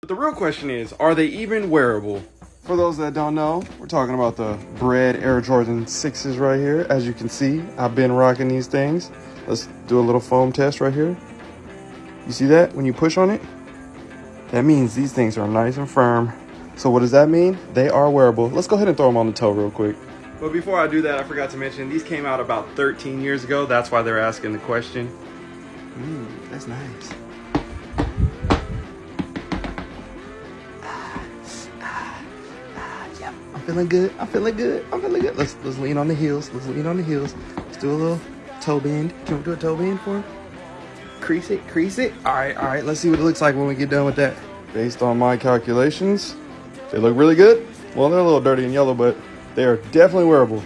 But the real question is, are they even wearable? For those that don't know, we're talking about the Bred Air Jordan 6s right here. As you can see, I've been rocking these things. Let's do a little foam test right here. You see that when you push on it? That means these things are nice and firm. So what does that mean? They are wearable. Let's go ahead and throw them on the toe real quick. But before I do that, I forgot to mention, these came out about 13 years ago. That's why they're asking the question. Mmm, that's nice. I'm feeling good. I'm feeling good. I'm feeling good. Let's let's lean on the heels. Let's lean on the heels. Let's do a little toe bend. Can we do a toe bend for him? Crease it, crease it. All right, all right. Let's see what it looks like when we get done with that. Based on my calculations, they look really good. Well, they're a little dirty and yellow, but they are definitely wearable.